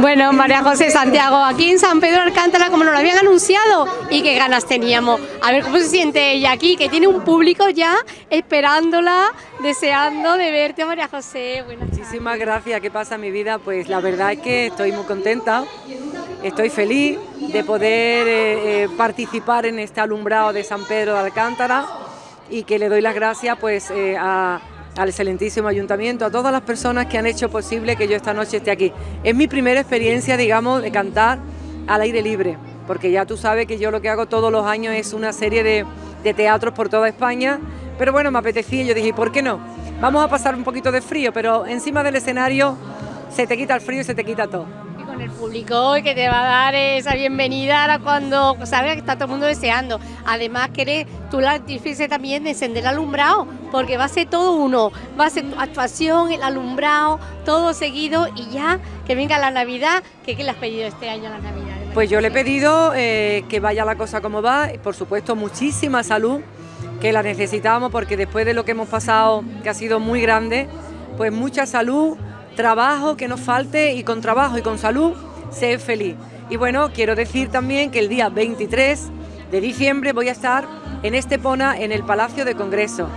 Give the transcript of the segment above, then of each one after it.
Bueno, María José Santiago, aquí en San Pedro Alcántara, como nos lo habían anunciado, y qué ganas teníamos. A ver cómo se siente ella aquí, que tiene un público ya esperándola, deseando de verte, María José. Muchísimas gracias. ¿Qué pasa mi vida? Pues la verdad es que estoy muy contenta, estoy feliz de poder eh, eh, participar en este alumbrado de San Pedro de Alcántara y que le doy las gracias pues eh, a al excelentísimo ayuntamiento, a todas las personas que han hecho posible que yo esta noche esté aquí. Es mi primera experiencia, digamos, de cantar al aire libre, porque ya tú sabes que yo lo que hago todos los años es una serie de, teatros por toda España, pero bueno, me apetecía y yo dije, ¿por qué no? Vamos a pasar un poquito de frío, pero encima del escenario se te quita el frío y se te quita todo con el público y que te va a dar esa bienvenida cuando sabes que está todo el mundo deseando. Además que eres tú la artífice también de encender el alumbrado, porque va a ser todo uno, va a ser actuación, el alumbrado, todo seguido y ya que venga la Navidad, ¿qué, qué le has pedido este año a la Navidad? Pues yo le he pedido eh, que vaya la cosa como va, por supuesto muchísima salud, que la necesitamos porque después de lo que hemos pasado, que ha sido muy grande, pues mucha salud, trabajo que nos falte y con trabajo y con salud, ser feliz. Y bueno, quiero decir también que el día 23 de diciembre voy a estar en Estepona, en el Palacio de Congreso,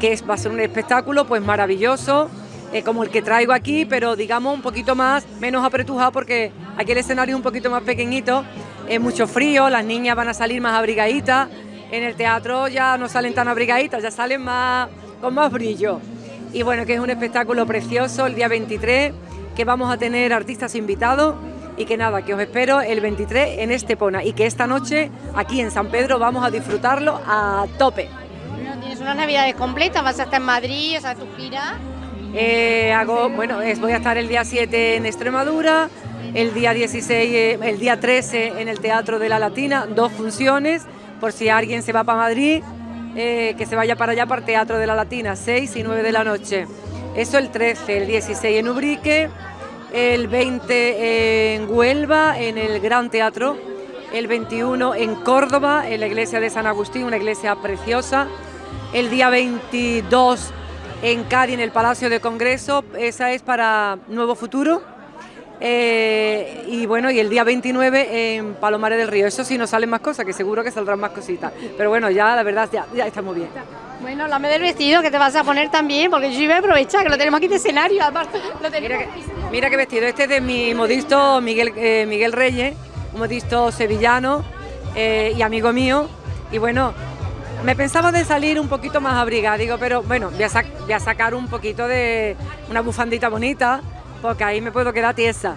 que va a ser un espectáculo pues maravilloso, eh, como el que traigo aquí, pero digamos un poquito más, menos apretujado porque aquí el escenario es un poquito más pequeñito, es mucho frío, las niñas van a salir más abrigaditas, en el teatro ya no salen tan abrigaditas, ya salen más con más brillo y bueno, que es un espectáculo precioso el día 23, que vamos a tener artistas invitados y que nada, que os espero el 23 en Estepona y que esta noche aquí en San Pedro vamos a disfrutarlo a tope. tienes unas navidades completas, vas a estar en Madrid, o sea, tu gira. Eh, hago, bueno, voy a estar el día 7 en Extremadura, el día 16, eh, el día 13 en el Teatro de la Latina, dos funciones, por si alguien se va para Madrid, eh, que se vaya para allá para Teatro de la Latina, 6 y 9 de la noche. Eso el 13, el 16 en Ubrique, el 20 en Huelva, en el Gran Teatro, el 21 en Córdoba, en la iglesia de San Agustín, una iglesia preciosa, el día 22 en Cádiz, en el Palacio de Congreso, esa es para Nuevo Futuro, eh, y bueno, y el día 29 en Palomares del Río. Eso sí, no salen más cosas, que seguro que saldrán más cositas. Pero bueno, ya la verdad, ya, ya está muy bien. Bueno, háblame del vestido que te vas a poner también, porque yo voy a aprovechar que lo tenemos aquí de escenario, aparte. mira, qué vestido, este es de mi modisto Miguel, eh, Miguel Reyes, un modisto sevillano eh, y amigo mío. Y bueno, me pensaba de salir un poquito más abrigada, digo, pero bueno, voy a, voy a sacar un poquito de una bufandita bonita porque ahí me puedo quedar tiesa.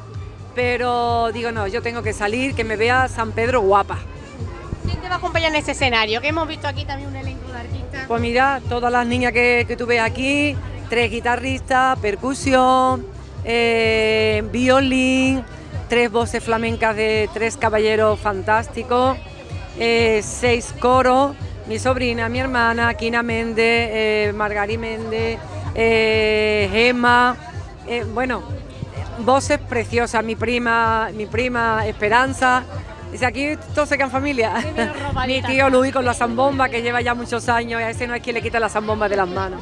Pero digo, no, yo tengo que salir, que me vea San Pedro guapa. ¿Quién te va a acompañar en ese escenario? Que hemos visto aquí también un elenco de artistas. Pues mira, todas las niñas que, que tú ves aquí, tres guitarristas, percusión, eh, violín, tres voces flamencas de tres caballeros fantásticos, eh, seis coros, mi sobrina, mi hermana, Kina Méndez, eh, Margari Méndez, Gemma, eh, bueno, voces preciosas, mi prima, mi prima Esperanza. Dice, aquí todos se quedan familia. mi tío Luis con la zambomba, que lleva ya muchos años, y a ese no es quien le quita la zambomba de las manos.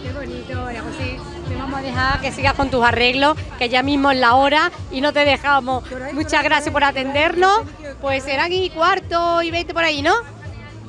Qué bonito, José. Te vamos a dejar que sigas con tus arreglos, que ya mismo es la hora y no te dejamos. Muchas gracias por atendernos. Pues será aquí cuarto y veinte por ahí, ¿no?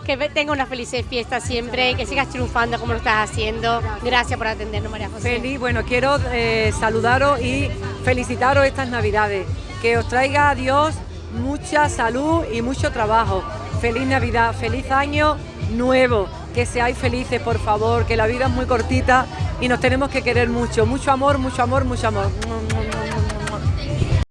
Que tenga una feliz fiesta siempre y que sigas triunfando como lo estás haciendo. Gracias por atendernos, María José. Feliz, bueno, quiero eh, saludaros y felicitaros estas Navidades. Que os traiga a Dios mucha salud y mucho trabajo. Feliz Navidad, feliz año nuevo. Que seáis felices, por favor, que la vida es muy cortita y nos tenemos que querer mucho. Mucho amor, mucho amor, mucho amor.